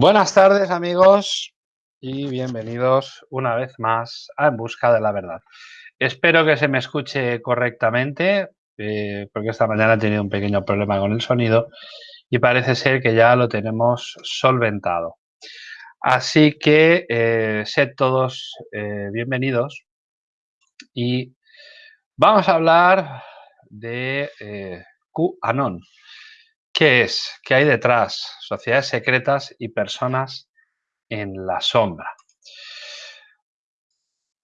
Buenas tardes amigos y bienvenidos una vez más a En Busca de la Verdad. Espero que se me escuche correctamente eh, porque esta mañana he tenido un pequeño problema con el sonido y parece ser que ya lo tenemos solventado. Así que eh, sed todos eh, bienvenidos y vamos a hablar de QAnon. ¿Qué es? ¿Qué hay detrás? Sociedades secretas y personas en la sombra.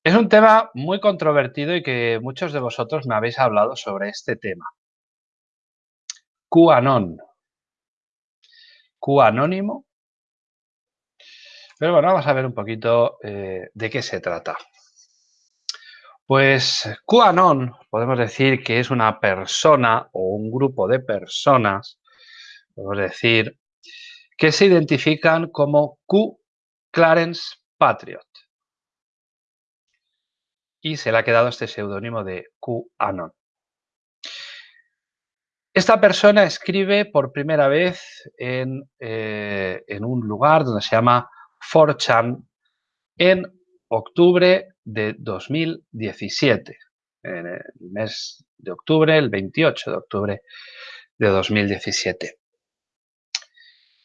Es un tema muy controvertido y que muchos de vosotros me habéis hablado sobre este tema. QAnon. QAnónimo. Pero bueno, vamos a ver un poquito eh, de qué se trata. Pues QAnon podemos decir que es una persona o un grupo de personas podemos decir, que se identifican como Q Clarence Patriot. Y se le ha quedado este seudónimo de QAnon. Esta persona escribe por primera vez en, eh, en un lugar donde se llama 4chan en octubre de 2017. En el mes de octubre, el 28 de octubre de 2017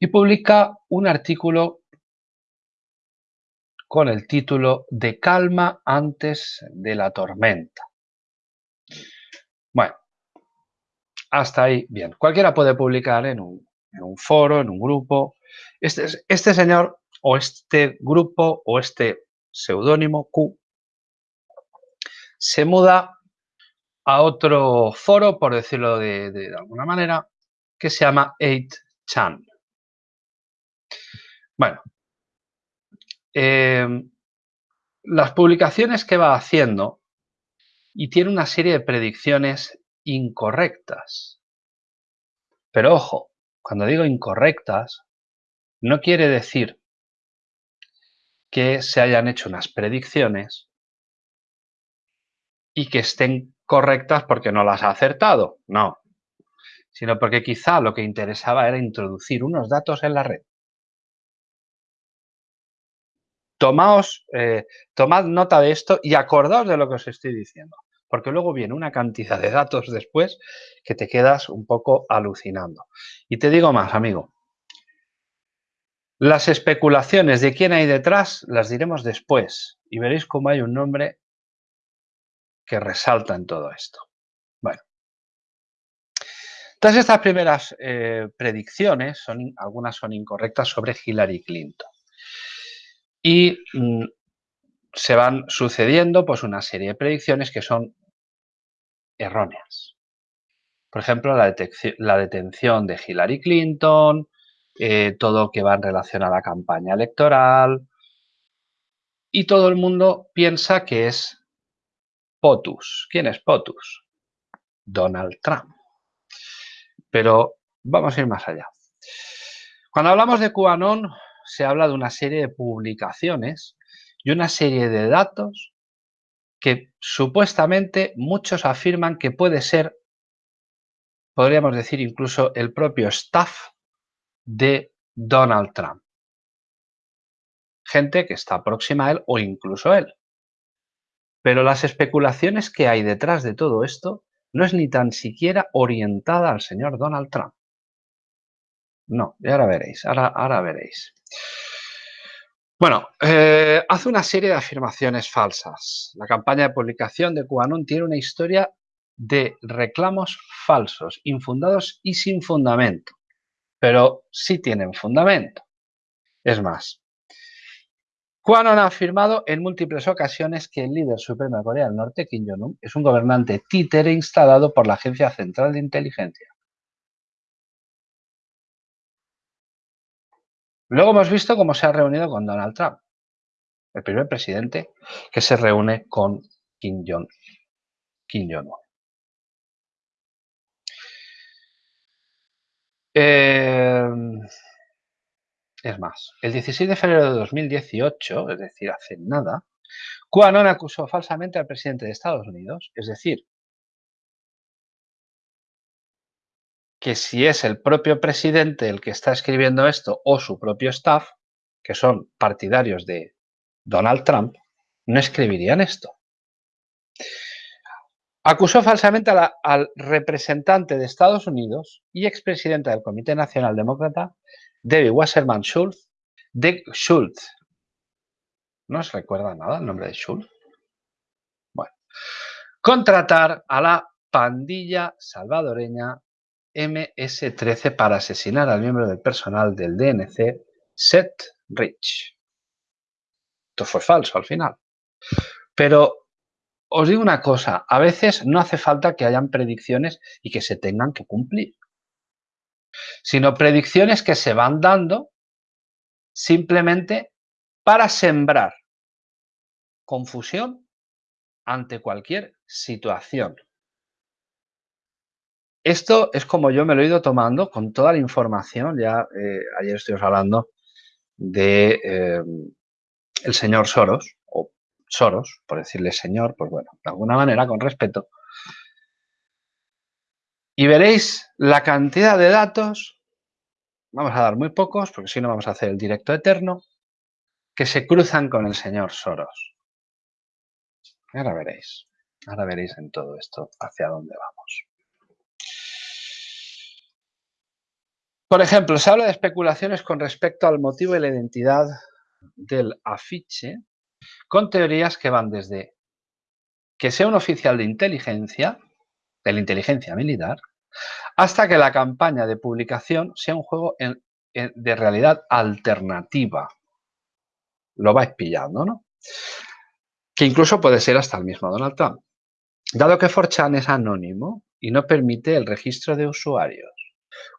y publica un artículo con el título De calma antes de la tormenta. Bueno, hasta ahí bien. Cualquiera puede publicar en un, foro, en un grupo. Este, este señor o este grupo o este seudónimo Q se muda a otro foro, por decirlo de, de alguna manera, que se llama 8chan. Bueno, em, las publicaciones que va haciendo y tiene una serie de predicciones incorrectas. Pero ojo, cuando digo incorrectas, no quiere decir que se hayan hecho unas predicciones y que estén correctas porque no las ha acertado. No, sino porque quizá lo que interesaba era introducir unos datos en la red tomaos, eh, tomad nota de esto y acordaos de lo que os estoy diciendo, porque luego viene una cantidad de datos después que te quedas un poco alucinando. Y te digo más, amigo, las especulaciones de quién hay detrás las diremos después y veréis cómo hay un nombre que resalta en todo esto. Bueno, todas estas primeras eh, predicciones, son, algunas son incorrectas sobre Hillary Clinton y mm, se van sucediendo pues una serie de predicciones que son erróneas. Por ejemplo, la, detención de Hillary Clinton, eh, todo que va en relación a la campaña electoral y todo el mundo piensa que es POTUS. ¿Quién es POTUS? Donald Trump. Pero vamos a ir más allá. Cuando hablamos de QAnon, se habla de una serie de publicaciones y una serie de datos que supuestamente muchos afirman que puede ser, podríamos decir incluso el propio staff de Donald Trump. Gente que está próxima a él o incluso él. Pero las especulaciones que hay detrás de todo esto no es ni tan siquiera orientada al señor Donald Trump. No, y ahora veréis, ahora, ahora veréis. Bueno, eh, hace una serie de afirmaciones falsas. La campaña de publicación de QAnon tiene una historia de reclamos falsos, infundados y sin fundamento. Pero sí tienen fundamento. Es más, QAnon ha afirmado en múltiples ocasiones que el líder supremo de Corea del Norte, Kim Jong-un, es un gobernante títere instalado por la Agencia Central de Inteligencia. Luego hemos visto cómo se ha reunido con Donald Trump, el primer presidente que se reúne con Kim Jong-un. Eh, es más, el 16 de febrero de 2018, es decir, hace nada, QAnon acusó falsamente al presidente de Estados Unidos, es decir, que si es el propio presidente el que está escribiendo esto o su propio staff, que son partidarios de Donald Trump, no escribirían esto. Acusó falsamente al representante de Estados Unidos y expresidenta del Comité Nacional Demócrata, David Wasserman Schultz, de Schultz. ¿No os recuerda nada el nombre de Schultz? Bueno, contratar a la pandilla salvadoreña MS-13 para asesinar al miembro del personal del DNC, Seth Rich. Esto fue falso al final. Pero os digo una cosa, a veces no hace falta que hayan predicciones y que se tengan que cumplir, sino predicciones que se van dando simplemente para sembrar confusión ante cualquier situación. Esto es como yo me lo he ido tomando con toda la información, ya eh, ayer estuvimos hablando de eh, el señor Soros, Soros, por decirle señor, pues bueno, de alguna manera, con respeto. Y veréis la cantidad de datos, vamos a dar muy pocos, porque si no vamos a hacer el directo eterno, que se cruzan con el señor Soros. Ahora veréis, ahora veréis en todo esto hacia dónde vamos. Por ejemplo, se habla de especulaciones con respecto al motivo y la identidad del afiche con teorías que van desde que sea un oficial de inteligencia, de la inteligencia militar, hasta que la campaña de publicación sea un juego de realidad alternativa. Lo vais pillando, ¿no? Que incluso puede ser hasta el mismo Donald Trump. Dado que 4chan es anónimo y no permite el registro de usuarios,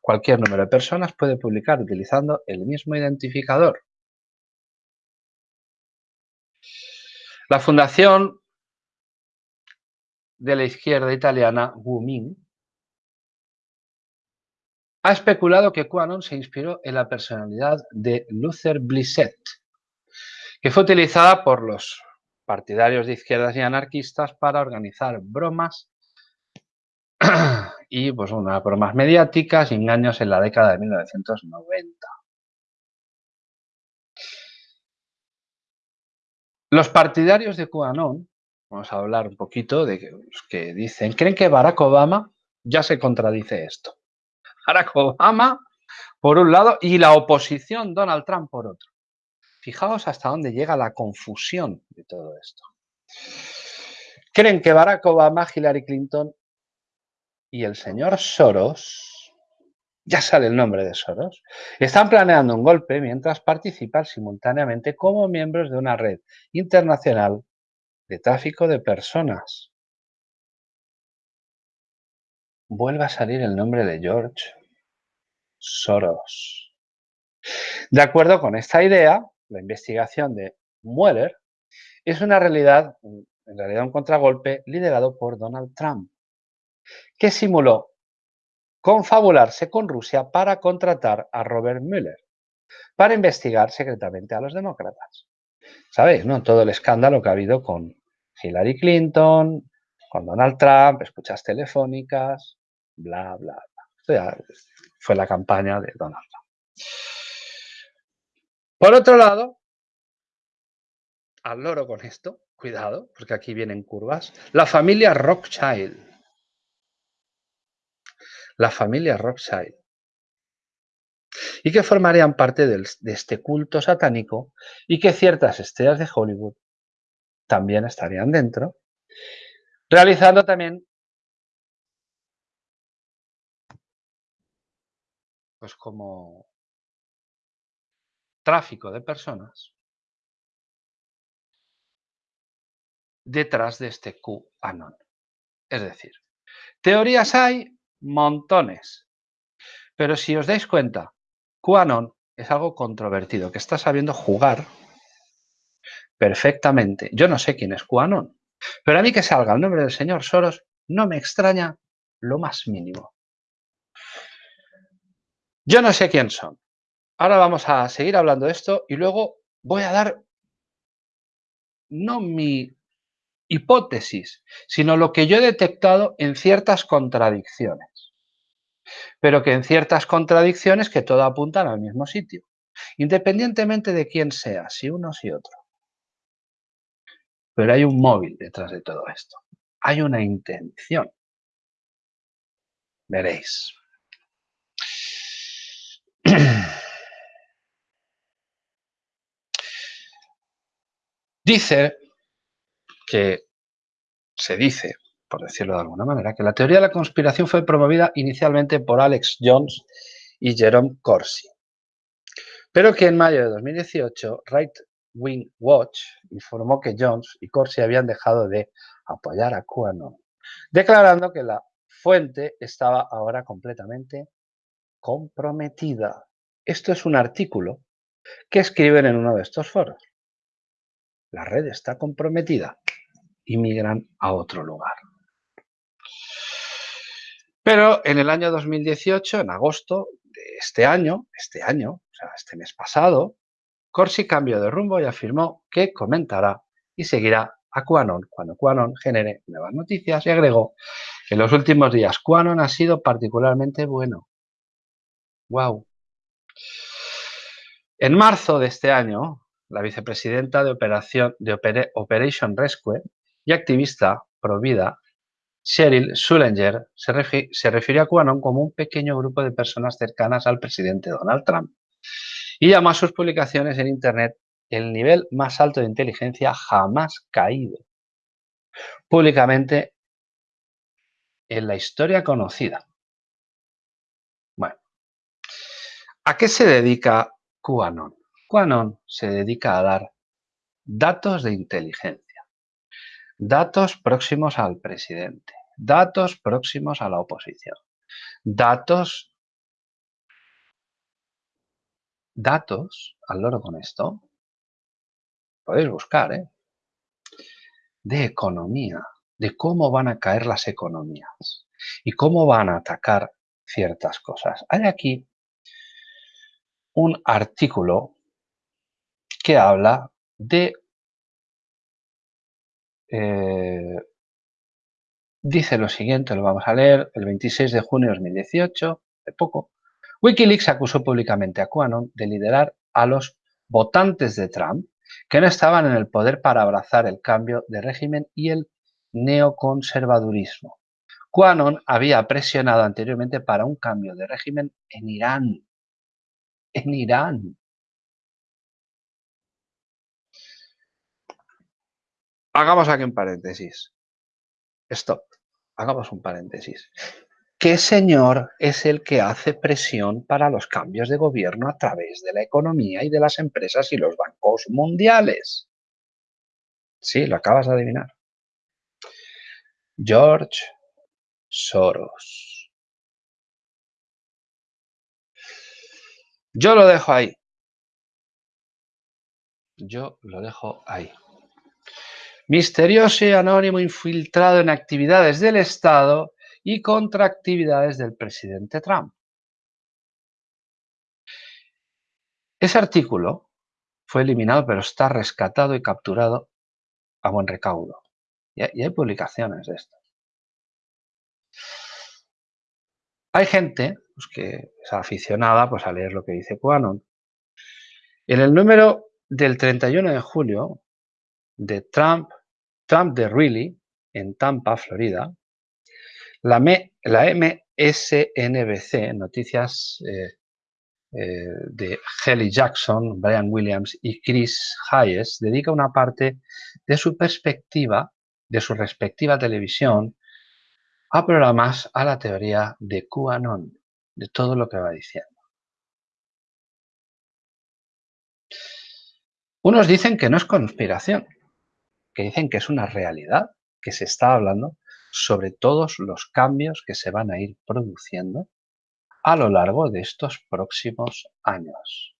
cualquier número de personas puede publicar utilizando el mismo identificador. La fundación de la izquierda italiana, Wumin, ha especulado que QAnon se inspiró en la personalidad de Luther Blissett, que fue utilizada por los partidarios de izquierdas y anarquistas para organizar bromas y pues unas bromas mediáticas y engaños en la década de 1990. Los partidarios de QAnon, vamos a hablar un poquito de los que dicen, creen que Barack Obama ya se contradice esto. Barack Obama, por un lado, y la oposición Donald Trump por otro. Fijaos hasta dónde llega la confusión de todo esto. Creen que Barack Obama, Hillary Clinton y el señor Soros ya sale el nombre de Soros, están planeando un golpe mientras participan simultáneamente como miembros de una red internacional de tráfico de personas. Vuelve a salir el nombre de George Soros. De acuerdo con esta idea, la investigación de Mueller es una realidad, en realidad un contragolpe liderado por Donald Trump, que simuló confabularse con Rusia para contratar a Robert Mueller para investigar secretamente a los demócratas. ¿Sabéis? No? Todo el escándalo que ha habido con Hillary Clinton, con Donald Trump, escuchas telefónicas, bla, bla, bla. fue la campaña de Donald Trump. Por otro lado, al loro con esto, cuidado, porque aquí vienen curvas, la familia Rothschild la familia Rothschild, y que formarían parte de este culto satánico y que ciertas estrellas de Hollywood también estarían dentro, realizando también pues como tráfico de personas detrás de este QAnon. Es decir, teorías hay, montones. Pero si os dais cuenta, QAnon es algo controvertido, que está sabiendo jugar perfectamente. Yo no sé quién es QAnon, pero a mí que salga el nombre del señor Soros no me extraña lo más mínimo. Yo no sé quién son. Ahora vamos a seguir hablando de esto y luego voy a dar no mi hipótesis, sino lo que yo he detectado en ciertas contradicciones pero que en ciertas contradicciones que todo apuntan al mismo sitio. independientemente de quién sea, si uno si otro. Pero hay un móvil detrás de todo esto. Hay una intención. Veréis. Dice que se dice, por decirlo de alguna manera, que la teoría de la conspiración fue promovida inicialmente por Alex Jones y Jerome Corsi, pero que en mayo de 2018 Right Wing Watch informó que Jones y Corsi habían dejado de apoyar a QAnon, declarando que la fuente estaba ahora completamente comprometida. Esto es un artículo que escriben en uno de estos foros. La red está comprometida y migran a otro lugar. Pero en el año 2018, en agosto de este año, este año, o sea, este mes pasado, Corsi cambió de rumbo y afirmó que comentará y seguirá a QAnon cuando QAnon genere nuevas noticias y agregó que en los últimos días QAnon ha sido particularmente bueno. ¡Wow! En marzo de este año, la vicepresidenta de, Operación, de Operation Rescue y activista pro-vida, Cheryl Sullinger, se, se refirió a QAnon como un pequeño grupo de personas cercanas al presidente Donald Trump y llamó a sus publicaciones en Internet el nivel más alto de inteligencia jamás caído. Públicamente en la historia conocida. Bueno, ¿a qué se dedica QAnon? QAnon se dedica a dar datos de inteligencia, datos próximos al presidente, datos próximos a la oposición, datos, datos, al loro con esto, podéis buscar, ¿eh? de economía, de cómo van a caer las economías y cómo van a atacar ciertas cosas. Hay aquí un artículo que habla de... Eh, dice lo siguiente, lo vamos a leer, el 26 de junio de 2018, de poco, Wikileaks acusó públicamente a QAnon de liderar a los votantes de Trump que no estaban en el poder para abrazar el cambio de régimen y el neoconservadurismo. QAnon había presionado anteriormente para un cambio de régimen en Irán. En Irán. Hagamos aquí un paréntesis. Stop. Hagamos un paréntesis. ¿Qué señor es el que hace presión para los cambios de gobierno a través de la economía y de las empresas y los bancos mundiales? Sí, lo acabas de adivinar. George Soros. Yo lo dejo ahí. Yo lo dejo ahí misterioso y anónimo infiltrado en actividades del Estado y contra actividades del presidente Trump. Ese artículo fue eliminado, pero está rescatado y capturado a buen recaudo. Y hay publicaciones de esto. Hay gente pues, que es aficionada pues, a leer lo que dice Quanon. En el número del 31 de julio de Trump, Trump de Really, en Tampa, Florida, la, MSNBC, noticias eh, eh, de Kelly Jackson, Brian Williams y Chris Hayes, dedica una parte de su perspectiva, de su respectiva televisión, a programas a la teoría de QAnon, de todo lo que va diciendo. Unos dicen que no es conspiración, que dicen que es una realidad, que se está hablando sobre todos los cambios que se van a ir produciendo a lo largo de estos próximos años.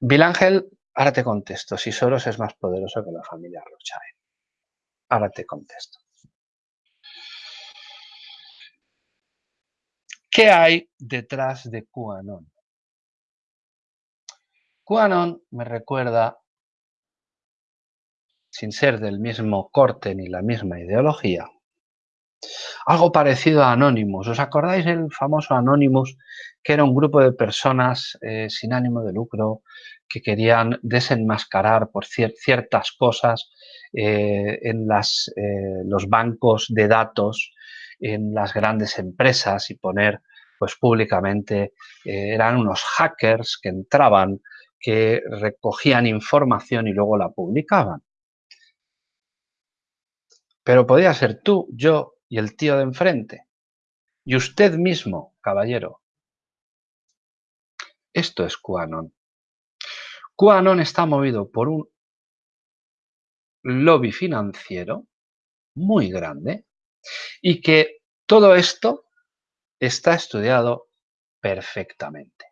Ángel, ahora te contesto, si Soros es más poderoso que la familia Rothschild. Ahora te contesto. ¿Qué hay detrás de QAnon? QAnon me recuerda sin ser del mismo corte ni la misma ideología, algo parecido a Anonymous. ¿Os acordáis del famoso Anonymous, que era un grupo de personas eh, sin ánimo de lucro que querían desenmascarar por ciertas cosas eh, en eh, los bancos de datos, en las grandes empresas y poner pues públicamente, eran unos hackers que entraban, que recogían información y luego la publicaban. Pero podía ser tú, yo y el tío de enfrente. Y usted mismo, caballero. Esto es QAnon. QAnon está movido por un lobby financiero muy grande y que todo esto está estudiado perfectamente.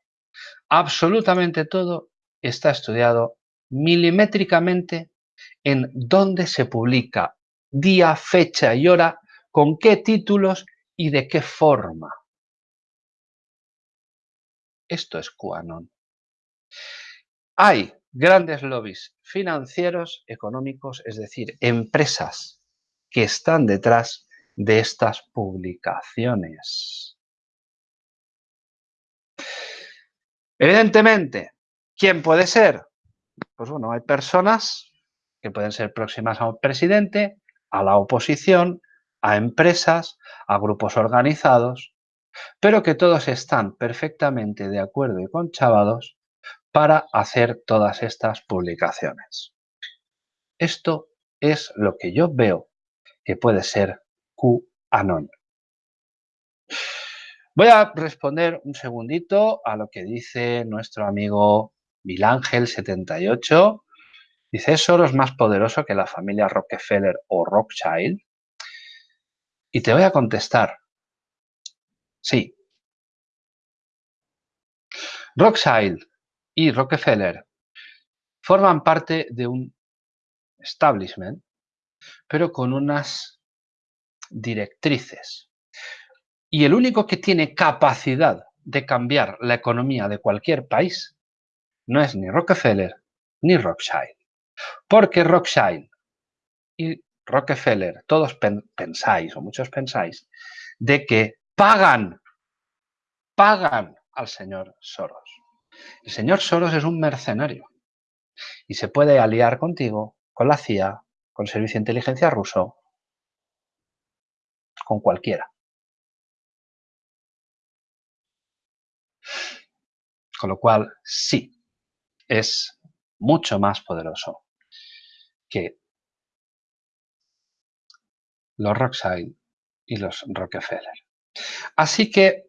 Absolutamente todo está estudiado milimétricamente en dónde se publica día, fecha y hora, con qué títulos y de qué forma. Esto es QAnon. Hay grandes lobbies financieros, económicos, es decir, empresas que están detrás de estas publicaciones. Evidentemente, ¿quién puede ser? Pues bueno, hay personas que pueden ser próximas a un presidente, a la oposición, a empresas, a grupos organizados, pero que todos están perfectamente de acuerdo y conchavados para hacer todas estas publicaciones. Esto es lo que yo veo que puede ser QAnon. Voy a responder un segundito a lo que dice nuestro amigo Milángel78. Dice, ¿es más poderoso que la familia Rockefeller o Rothschild? Y te voy a contestar, sí. Rothschild y Rockefeller forman parte de un establishment, pero con unas directrices. Y el único que tiene capacidad de cambiar la economía de cualquier país no es ni Rockefeller ni Rothschild. Porque Rothschild y Rockefeller, todos pensáis, o muchos pensáis, de que pagan, pagan al señor Soros. El señor Soros es un mercenario y se puede aliar contigo, con la CIA, con el Servicio de Inteligencia ruso, con cualquiera. Con lo cual, sí, es mucho más poderoso que los Rothschild y los Rockefeller. Así que,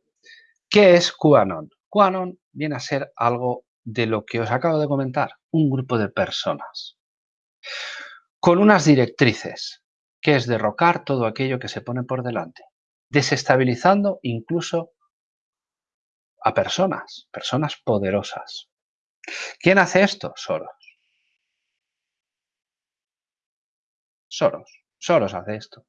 ¿qué es QAnon? QAnon viene a ser algo de lo que os acabo de comentar, un grupo de personas con unas directrices, que es derrocar todo aquello que se pone por delante, desestabilizando incluso a personas, personas poderosas. ¿Quién hace esto? Soros. Soros. Soros hace esto.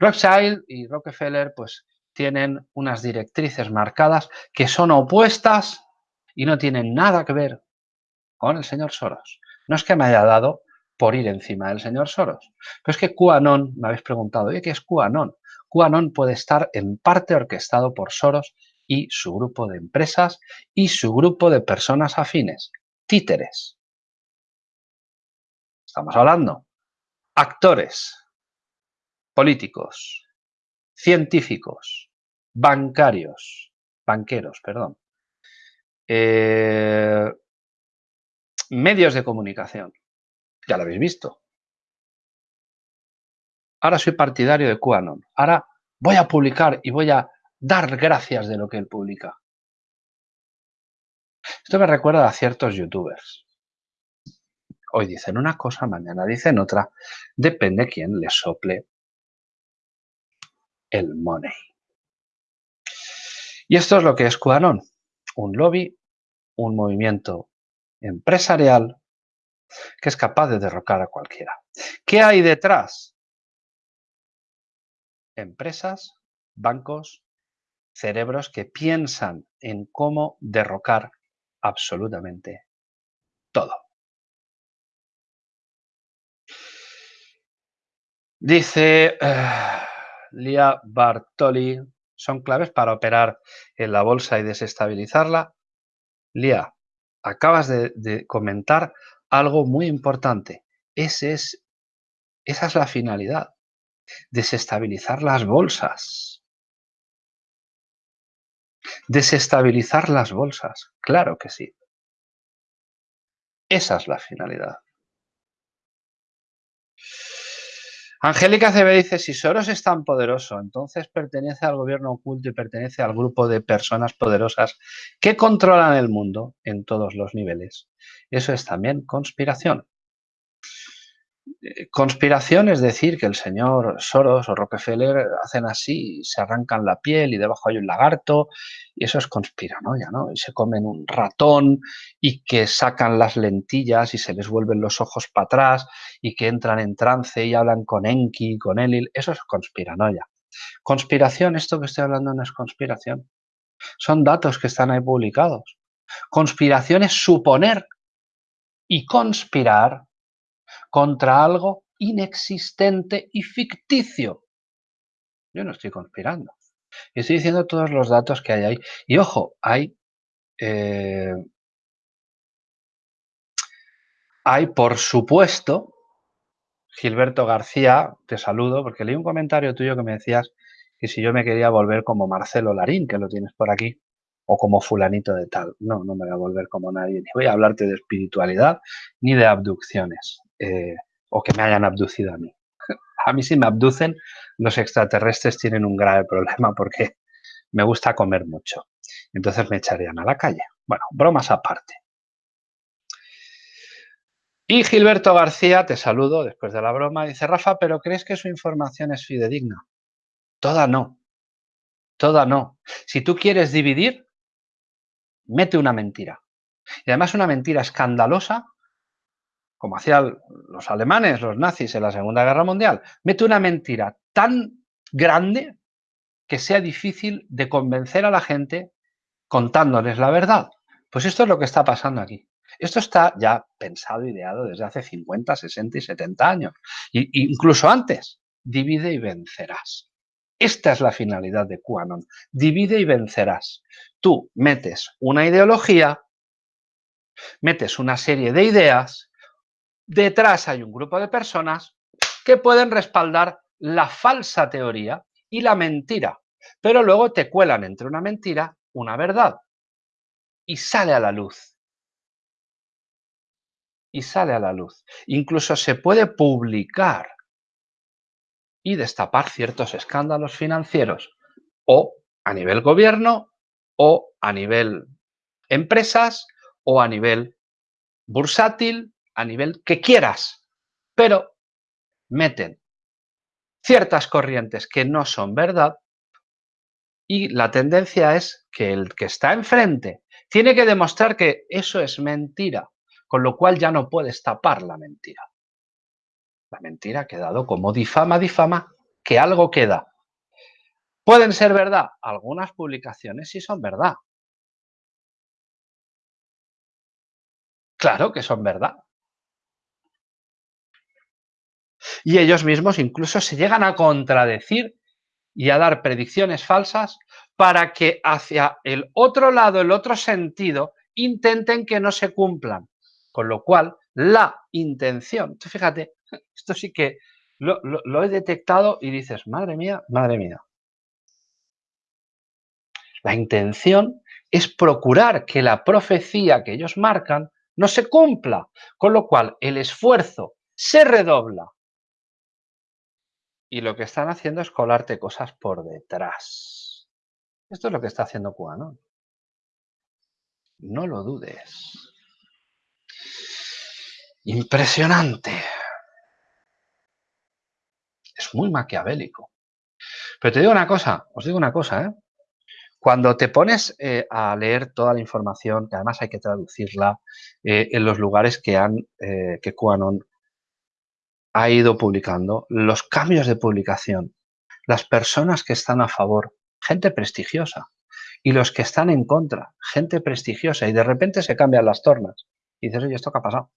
Rothschild y Rockefeller pues tienen unas directrices marcadas que son opuestas y no tienen nada que ver con el señor Soros. No es que me haya dado por ir encima del señor Soros, pero es que QAnon, me habéis preguntado, ¿y qué es QAnon? QAnon puede estar en parte orquestado por Soros y su grupo de empresas y su grupo de personas afines, títeres. Estamos hablando, actores, políticos, científicos, bancarios, banqueros, perdón, eh, medios de comunicación. Ya lo habéis visto. Ahora soy partidario de QAnon. Ahora voy a publicar y voy a dar gracias de lo que él publica. Esto me recuerda a ciertos youtubers. Hoy dicen una cosa, mañana dicen otra. Depende quién le sople el money. Y esto es lo que es QAnon, un lobby, un movimiento empresarial que es capaz de derrocar a cualquiera. ¿Qué hay detrás? Empresas, bancos, cerebros que piensan en cómo derrocar absolutamente todo. Dice... Eh, Lia Bartoli, son claves para operar en la bolsa y desestabilizarla. Lia, acabas de, comentar algo muy importante. Esa es la finalidad, desestabilizar las bolsas. Desestabilizar las bolsas, claro que sí. Esa es la finalidad. Angélica CB dice, si Soros es tan poderoso, entonces pertenece al gobierno oculto y pertenece al grupo de personas poderosas que controlan el mundo en todos los niveles. Eso es también conspiración. Eh, conspiración es decir que el señor Soros o Rockefeller hacen así, se arrancan la piel y debajo hay un lagarto y eso es conspiranoia, ¿no? Y se comen un ratón y que sacan las lentillas y se les vuelven los ojos para atrás y que entran en trance y hablan con Enki, con Elil, eso es conspiranoia. Conspiración, esto que estoy hablando no es conspiración. Son datos que están ahí publicados. Conspiración es suponer y conspirar contra algo inexistente y ficticio. Yo no estoy conspirando. Estoy diciendo todos los datos que hay ahí. Y ojo, hay, eh, hay por supuesto, Gilberto García, te saludo, porque leí un comentario tuyo que me decías que si yo me quería volver como Marcelo Larín, que lo tienes por aquí, o como fulanito de tal. No, no me voy a volver como nadie, ni voy a hablarte de espiritualidad, ni de abducciones. Eh, o que me hayan abducido a mí. A mí si me abducen, los extraterrestres tienen un grave problema porque me gusta comer mucho. Entonces me echarían a la calle. Bueno, bromas aparte. Y Gilberto García, te saludo después de la broma, dice, Rafa, ¿pero crees que su información es fidedigna? Toda no. Toda no. Si tú quieres dividir, mete una mentira. Y además una mentira escandalosa como hacían los alemanes, los nazis en la Segunda Guerra Mundial, mete una mentira tan grande que sea difícil de convencer a la gente contándoles la verdad. Pues esto es lo que está pasando aquí. Esto está ya pensado, ideado desde hace 50, 60 y 70 años. Incluso antes, divide y vencerás. Esta es la finalidad de QAnon. Divide y vencerás. Tú metes una ideología, metes una serie de ideas Detrás hay un grupo de personas que pueden respaldar la falsa teoría y la mentira, pero luego te cuelan entre una mentira una verdad y sale a la luz. Y sale a la luz. Incluso se puede publicar y destapar ciertos escándalos financieros o a nivel gobierno o a nivel empresas o a nivel bursátil a nivel que quieras, pero meten ciertas corrientes que no son verdad y la tendencia es que el que está enfrente tiene que demostrar que eso es mentira, con lo cual ya no puedes tapar la mentira. La mentira ha quedado como difama, difama, que algo queda. ¿Pueden ser verdad? Algunas publicaciones sí son verdad. Claro que son verdad. Y ellos mismos incluso se llegan a contradecir y a dar predicciones falsas para que hacia el otro lado, el otro sentido, intenten que no se cumplan. Con lo cual, la intención, fíjate, esto sí que lo, lo he detectado y dices, madre mía, madre mía. La intención es procurar que la profecía que ellos marcan no se cumpla, con lo cual el esfuerzo se redobla y lo que están haciendo es colarte cosas por detrás. Esto es lo que está haciendo QAnon. No lo dudes. Impresionante. Es muy maquiavélico. Pero te digo una cosa, os digo una cosa, ¿eh? Cuando te pones eh, a leer toda la información, que además hay que traducirla eh, en los lugares que han, que QAnon ha ido publicando, los cambios de publicación, las personas que están a favor, gente prestigiosa, y los que están en contra, gente prestigiosa, y de repente se cambian las tornas. Y dices, oye, ¿esto qué ha pasado?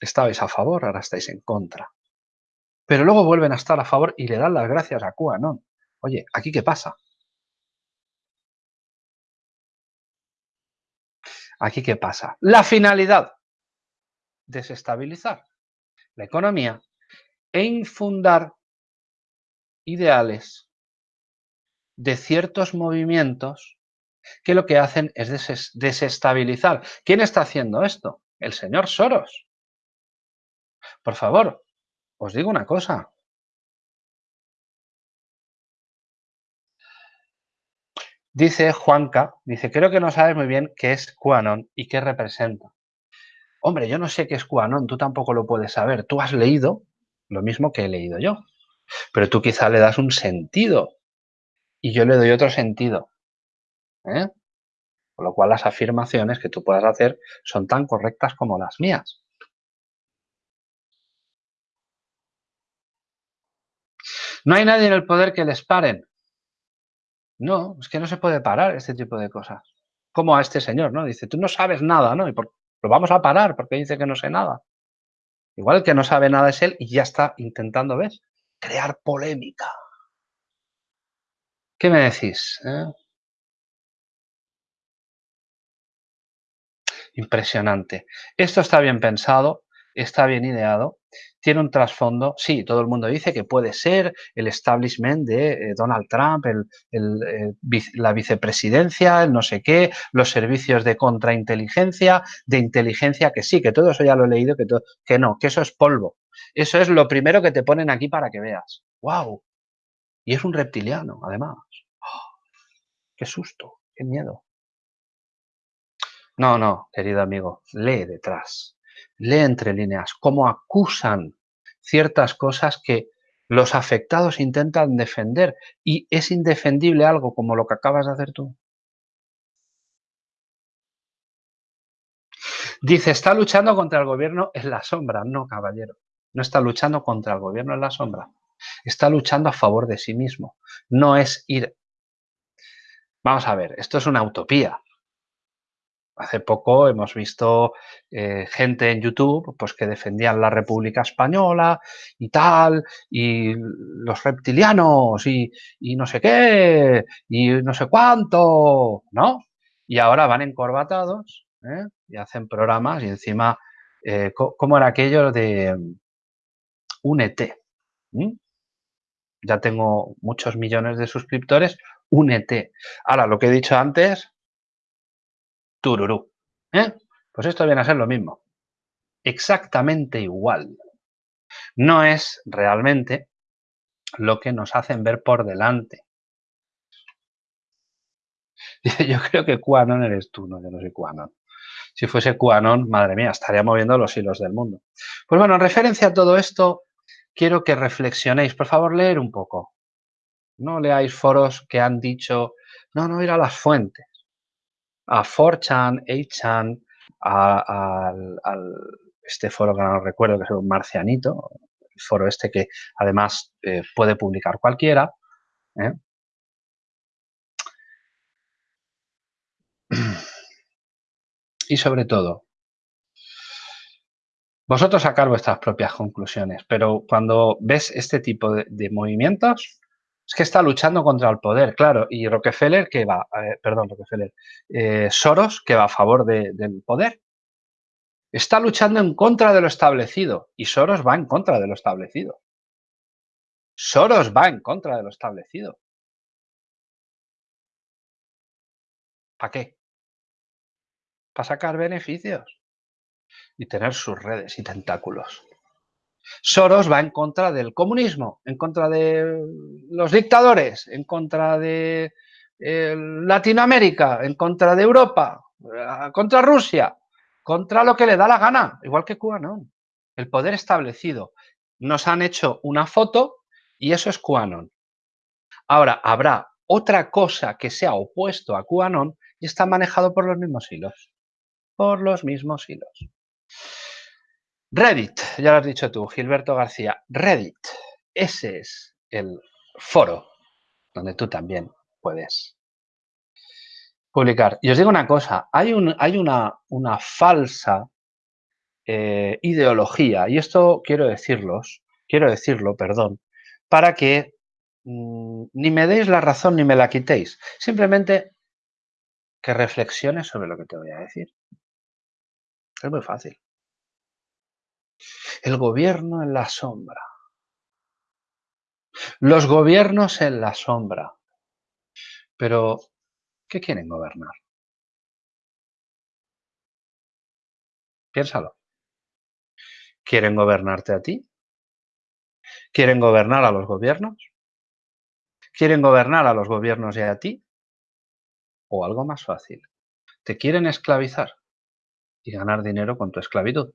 Estabais a favor, ahora estáis en contra. pero luego vuelven a estar a favor y le dan las gracias a QAnon. Oye, ¿aquí qué pasa? ¿Aquí qué pasa? La finalidad, desestabilizar la economía e infundar ideales de ciertos movimientos que lo que hacen es desestabilizar. ¿Quién está haciendo esto? El señor Soros. Por favor, os digo una cosa. Dice Juanca, dice, creo que no sabes muy bien qué es QAnon y qué representa. Hombre, yo no sé qué es QAnon, tú tampoco lo puedes saber. Tú has leído lo mismo que he leído yo, pero tú quizá le das un sentido y yo le doy otro sentido. ¿eh? Con lo cual las afirmaciones que tú puedas hacer son tan correctas como las mías. No hay nadie en el poder que les paren. No, es que no se puede parar este tipo de cosas. Como a este señor, ¿no? Dice, tú no sabes nada, ¿no? Y lo vamos a parar porque dice que no sé nada. Igual el que no sabe nada es él y ya está intentando, ¿ves? Crear polémica. ¿Qué me decís? Eh? Impresionante. Esto está bien pensado, está bien ideado, tiene un trasfondo. Sí, todo el mundo dice que puede ser el establishment de eh, Donald Trump, eh, la vicepresidencia, el no sé qué, los servicios de contrainteligencia, de inteligencia, que sí, que todo eso ya lo he leído, que, que no, que eso es polvo. Eso es lo primero que te ponen aquí para que veas. ¡Wow! Y es un reptiliano, además. ¡Oh! ¡Qué susto! ¡Qué miedo! No, no, querido amigo, lee detrás lee entre líneas, cómo acusan ciertas cosas que los afectados intentan defender y es indefendible algo como lo que acabas de hacer tú. Dice, está luchando contra el gobierno en la sombra. No, caballero, no está luchando contra el gobierno en la sombra. Está luchando a favor de sí mismo. No es ir... Vamos a ver, esto es una utopía. Hace poco hemos visto eh, gente en YouTube pues, que defendían la República Española y tal, y los reptilianos y, no sé qué, y no sé cuánto, ¿no? Y ahora van encorbatados ¿eh? y hacen programas y encima, eh, ¿cómo era aquello de Únete? Ya tengo muchos millones de suscriptores, únete. Ahora, lo que he dicho antes, tururú. ¿eh? Pues esto viene a ser lo mismo. Exactamente igual. No es realmente lo que nos hacen ver por delante. Yo creo que QAnon eres tú, no, yo no soy. Si fuese QAnon, madre mía, estaría moviendo los hilos del mundo. Pues bueno, en referencia a todo esto, quiero que reflexionéis. Por favor, leer un poco. No leáis foros que han dicho, no, no, ir a las fuentes a 4chan, 8chan, a, este foro que no recuerdo, que es un marcianito, el foro este que además eh, puede publicar cualquiera. ¿eh? Y sobre todo, vosotros sacar vuestras propias conclusiones, pero cuando ves este tipo de movimientos, es que está luchando contra el poder, claro, y Rockefeller que va, eh, perdón, Rockefeller, eh, Soros que va a favor del poder. Está luchando en contra de lo establecido y Soros va en contra de lo establecido. Soros va en contra de lo establecido. ¿Para qué? Para sacar beneficios y tener sus redes y tentáculos. Soros va en contra del comunismo, en contra de los dictadores, en contra de eh, Latinoamérica, en contra de Europa, eh, contra Rusia, contra lo que le da la gana, igual que QAnon. El poder establecido. Nos han hecho una foto y eso es QAnon. Ahora, habrá otra cosa que sea opuesto a QAnon y está manejado por los mismos hilos. Por los mismos hilos. Reddit, ya lo has dicho tú, Gilberto García. Reddit, ese es el foro donde tú también puedes publicar. Y os digo una cosa, hay, un, hay una, una, falsa eh, ideología, y esto quiero decirlos, quiero decirlo, perdón, para que mm, ni me deis la razón ni me la quitéis. Simplemente que reflexiones sobre lo que te voy a decir. Es muy fácil. El gobierno en la sombra. Los gobiernos en la sombra. Pero, ¿qué quieren gobernar? Piénsalo. ¿Quieren gobernarte a ti? ¿Quieren gobernar a los gobiernos? ¿Quieren gobernar a los gobiernos y a ti? O algo más fácil. ¿Te quieren esclavizar y ganar dinero con tu esclavitud?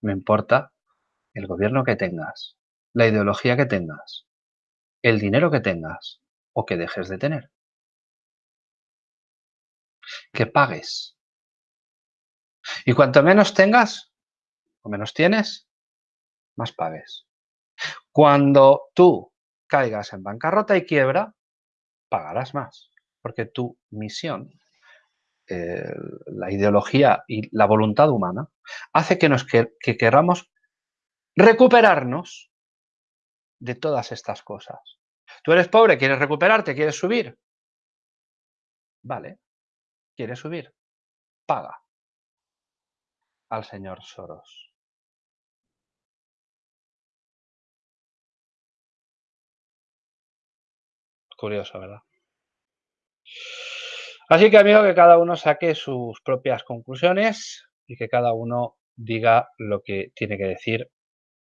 Me importa el gobierno que tengas, la ideología que tengas, el dinero que tengas o que dejes de tener. Que pagues y cuanto menos tengas o menos tienes, más pagues. Cuando tú caigas en bancarrota y quiebra, pagarás más, porque tu misión, eh, la ideología y la voluntad humana, hace que, nos que queramos recuperarnos de todas estas cosas. Tú eres pobre, quieres recuperarte, quieres subir. Vale, quieres subir, paga al señor Soros. Curioso, ¿verdad? Así que, amigo, que cada uno saque sus propias conclusiones y que cada uno diga lo que tiene que decir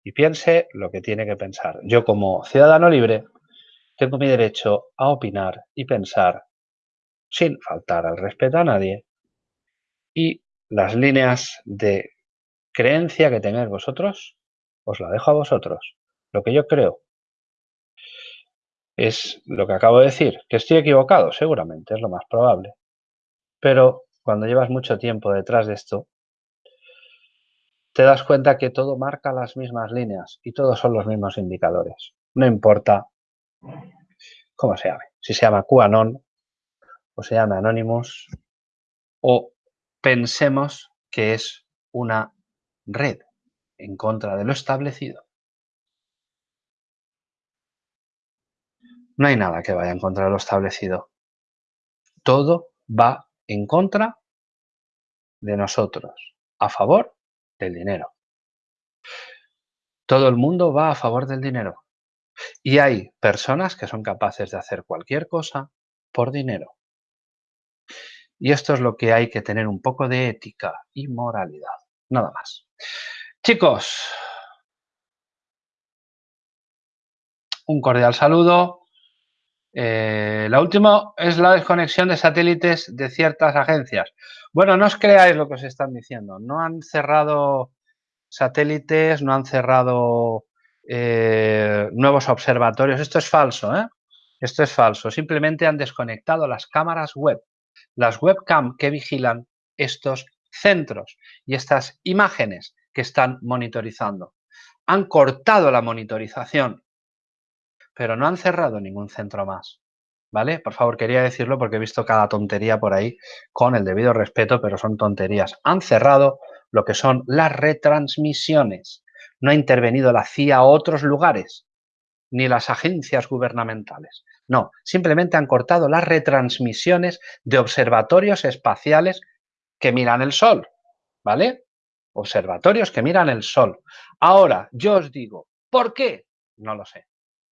y piense lo que tiene que pensar. Yo, como ciudadano libre, tengo mi derecho a opinar y pensar sin faltar al respeto a nadie y las líneas de creencia que tengáis vosotros, os la dejo a vosotros. Lo que yo creo es lo que acabo de decir, que estoy equivocado, seguramente, es lo más probable. Pero cuando llevas mucho tiempo detrás de esto, te das cuenta que todo marca las mismas líneas y todos son los mismos indicadores. No importa cómo se llame, si se llama QAnon o se llama Anonymous o pensemos que es una red en contra de lo establecido. No hay nada que vaya en contra de lo establecido. Todo va en contra de nosotros, a favor del dinero. Todo el mundo va a favor del dinero. Y hay personas que son capaces de hacer cualquier cosa por dinero. Y esto es lo que hay que tener un poco de ética y moralidad. Nada más. Chicos, un cordial saludo. Eh, la última es la desconexión de satélites de ciertas agencias. Bueno, no os creáis lo que os están diciendo. No han cerrado satélites, no han cerrado eh, nuevos observatorios. Esto es falso, ¿eh? Esto es falso. Simplemente han desconectado las cámaras web las webcam que vigilan estos centros y estas imágenes que están monitorizando. Han cortado la monitorización, pero no han cerrado ningún centro más. ¿Vale? Por favor, quería decirlo porque he visto cada tontería por ahí con el debido respeto, pero son tonterías. Han cerrado lo que son las retransmisiones. No ha intervenido la CIA a otros lugares, ni las agencias gubernamentales. No, simplemente han cortado las retransmisiones de observatorios espaciales que miran el Sol, ¿vale? Observatorios que miran el Sol. Ahora, yo os digo, ¿por qué? No lo sé.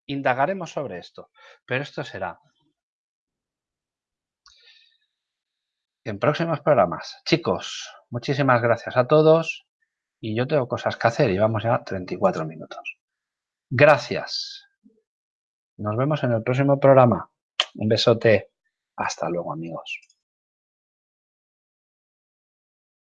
Indagaremos sobre esto, pero esto será en próximos programas. Chicos, muchísimas gracias a todos y yo tengo cosas que hacer y vamos ya a 34 minutos. Gracias. Nos vemos en el próximo programa. Un besote. Hasta luego, amigos.